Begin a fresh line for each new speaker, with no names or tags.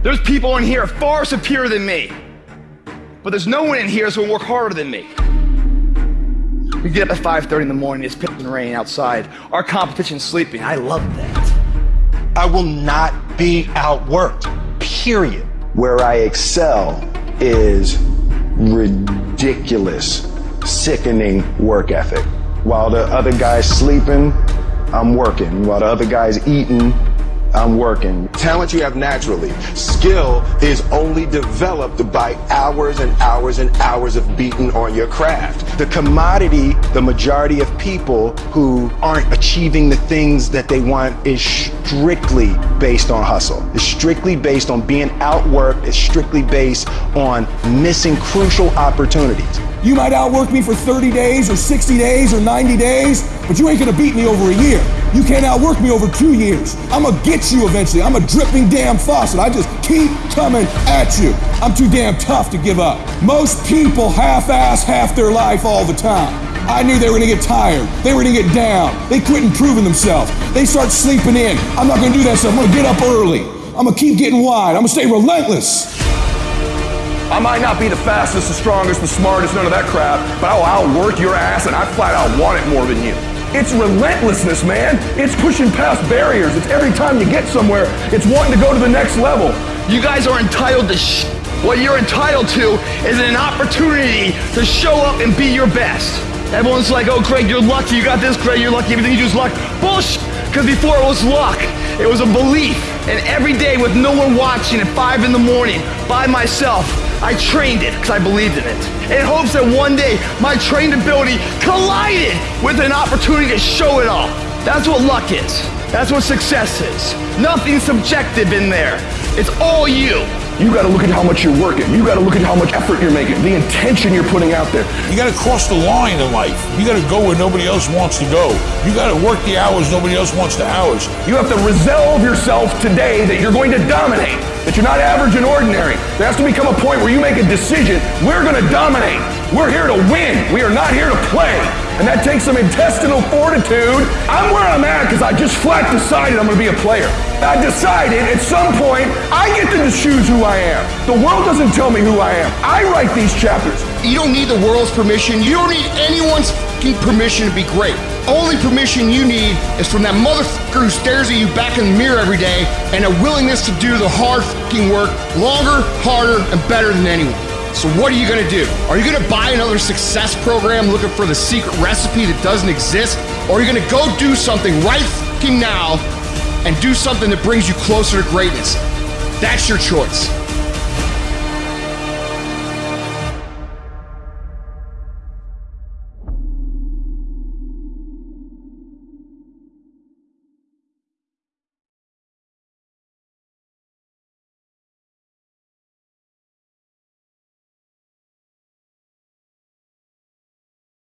There's people in here far superior than me. But there's no one in here that's gonna work harder than me. We get up at 5.30 in the morning, it's pissing rain outside. Our competition's sleeping. I love that.
I will not be outworked, period.
Where I excel is ridiculous, sickening work ethic. While the other guy's sleeping, I'm working. While the other guy's eating, I'm working.
Talent you have naturally. Skill is only developed by hours and hours and hours of beating on your craft.
The commodity, the majority of people who aren't achieving the things that they want is strictly based on hustle. It's strictly based on being outworked. It's strictly based on missing crucial opportunities.
You might outwork me for 30 days or 60 days or 90 days, but you ain't gonna beat me over a year. You can't outwork me over two years. I'm gonna get you eventually. I'm a dripping damn faucet. I just keep coming at you. I'm too damn tough to give up. Most people half-ass half their life all the time. I knew they were gonna get tired. They were gonna get down. They quit improving themselves. They start sleeping in. I'm not gonna do that stuff. I'm gonna get up early. I'm gonna keep getting wide. I'm gonna stay relentless.
I might not be the fastest, the strongest, the smartest, none of that crap, but I will outwork your ass and I flat out want it more than you. It's relentlessness, man. It's pushing past barriers. It's every time you get somewhere, it's wanting to go to the next level.
You guys are entitled to sh- What you're entitled to is an opportunity to show up and be your best. Everyone's like, oh, Craig, you're lucky. You got this, Craig, you're lucky. Everything you do is luck. Bullshit. Because before it was luck, it was a belief. And every day with no one watching at 5 in the morning by myself, I trained it because I believed in it. In hopes that one day my trained ability collided with an opportunity to show it off. That's what luck is. That's what success is. Nothing subjective in there. It's all you.
You got to look at how much you're working. You got to look at how much effort you're making, the intention you're putting out there.
You got to cross the line in life. You got to go where nobody else wants to go. You got to work the hours nobody else wants the hours.
You have to resolve yourself today that you're going to dominate, that you're not average and ordinary. There has to become a point where you make a decision. We're going to dominate. We're here to win. We are not here to play. And that takes some intestinal fortitude. I'm where I'm at because I just flat decided I'm going to be a player. I decided at some point I get to choose who I am. The world doesn't tell me who I am. I write these chapters.
You don't need the world's permission. You don't need anyone's permission to be great. Only permission you need is from that motherfucker who stares at you back in the mirror every day and a willingness to do the hard work longer, harder, and better than anyone. So what are you gonna do? Are you gonna buy another success program looking for the secret recipe that doesn't exist? Or are you gonna go do something right now and do something that brings you closer to greatness? That's your choice.